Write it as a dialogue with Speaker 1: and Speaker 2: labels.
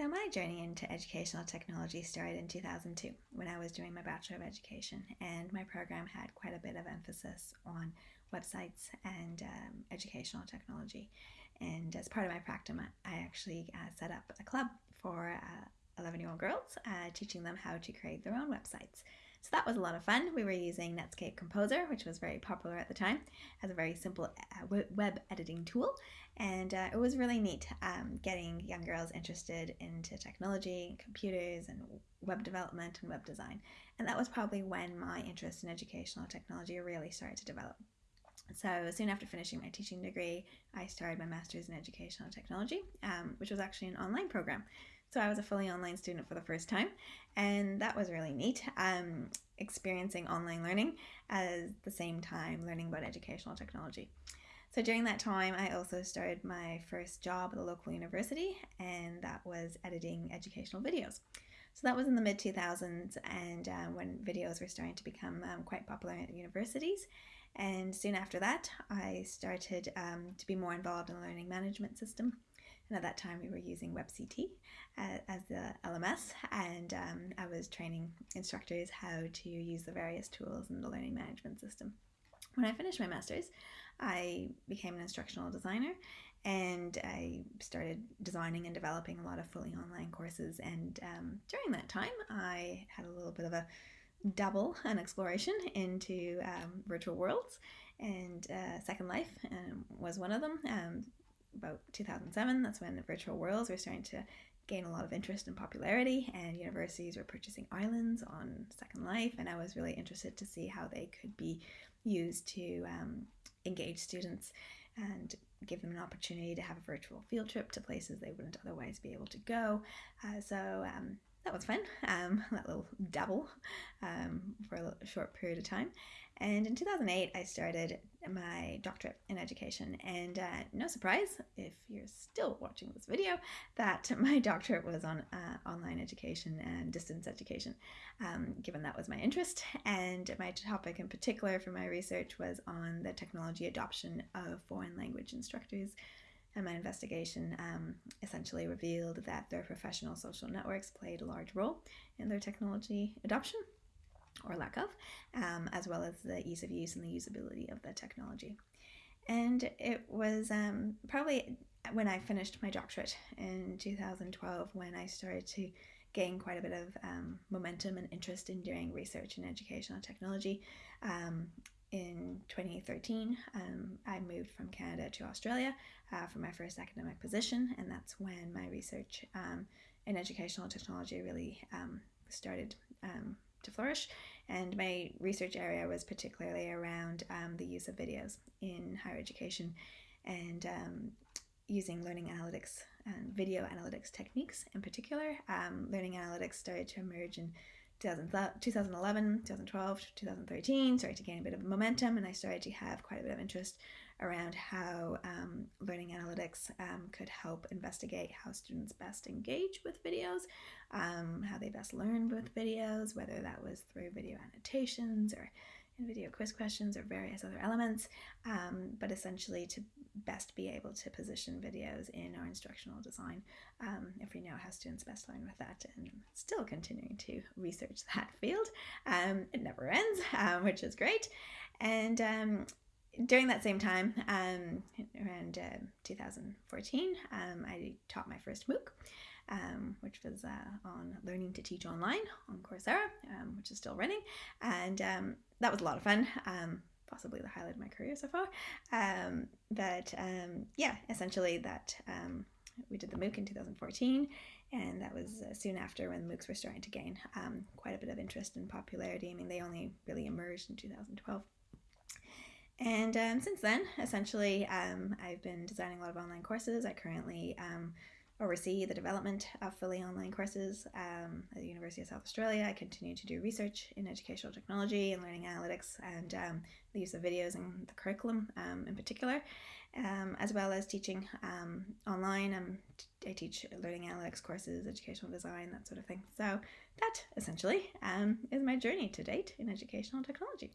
Speaker 1: So, my journey into educational technology started in 2002 when I was doing my Bachelor of Education, and my program had quite a bit of emphasis on websites and um, educational technology. And as part of my practicum, I actually uh, set up a club for 11 uh, year old girls, uh, teaching them how to create their own websites. So that was a lot of fun. We were using Netscape Composer, which was very popular at the time, as a very simple uh, web editing tool. And uh, it was really neat um, getting young girls interested into technology, computers, and web development and web design. And that was probably when my interest in educational technology really started to develop. So soon after finishing my teaching degree, I started my master's in educational technology, um, which was actually an online program. So I was a fully online student for the first time, and that was really neat. Um, experiencing online learning at the same time learning about educational technology. So during that time, I also started my first job at a local university, and that was editing educational videos. So that was in the mid 2000s, and uh, when videos were starting to become um, quite popular at universities. And soon after that, I started um, to be more involved in the learning management system. And at that time, we were using WebCT uh, as the LMS, and um, I was training instructors how to use the various tools in the learning management system. When I finished my master's, I became an instructional designer and I started designing and developing a lot of fully online courses. And um, during that time, I had a little bit of a double an exploration into um, virtual worlds, and uh, Second Life um, was one of them. Um, about 2007, that's when the virtual worlds were starting to gain a lot of interest and popularity, and universities were purchasing islands on Second Life, and I was really interested to see how they could be used to um, engage students and give them an opportunity to have a virtual field trip to places they wouldn't otherwise be able to go. Uh, so um, that was fun, um, that little dabble um, for a short period of time. And in 2008, I started my doctorate in education. And uh, no surprise, if you're still watching this video, that my doctorate was on uh, online education and distance education, um, given that was my interest. And my topic in particular for my research was on the technology adoption of foreign language instructors and my investigation um, essentially revealed that their professional social networks played a large role in their technology adoption or lack of, um, as well as the ease of use and the usability of the technology. And it was um, probably when I finished my doctorate in 2012 when I started to gain quite a bit of um, momentum and interest in doing research in educational technology. Um, in 2013, um, I moved from Canada to Australia uh, for my first academic position, and that's when my research um, in educational technology really um, started um, to flourish. And my research area was particularly around um, the use of videos in higher education and um, using learning analytics and video analytics techniques in particular. learning analytics started to emerge in 2011, 2012, 2013 started to gain a bit of momentum, and I started to have quite a bit of interest around how um, learning analytics um, could help investigate how students best engage with videos, um, how they best learn with videos, whether that was through video annotations or video quiz questions or various other elements, um, but essentially to best be able to position videos in our instructional design um, if we know how students best learn with that and still continuing to research that field. Um, it never ends, um, which is great. And um, during that same time, um, around uh, 2014, I taught my first MOOC. Um, which was uh, on learning to teach online on Coursera, um, which is still running. And um, that was a lot of fun. Um, possibly the highlight of my career so far. Um, but um, yeah, essentially that um, we did the MOOC in 2014, and that was uh, soon after when MOOCs were starting to gain um, quite a bit of interest and popularity. I mean, they only really emerged in 2012. And um, since then, essentially, um, I've been designing a lot of online courses. I currently oversee the development of fully online courses um, at the University of South Australia. I continue to do research in educational technology and learning analytics and um, the use of videos in the curriculum um, in particular, um, as well as teaching um, online. Um, I teach learning analytics courses, educational design, that sort of thing. So that essentially is my journey to date in educational technology.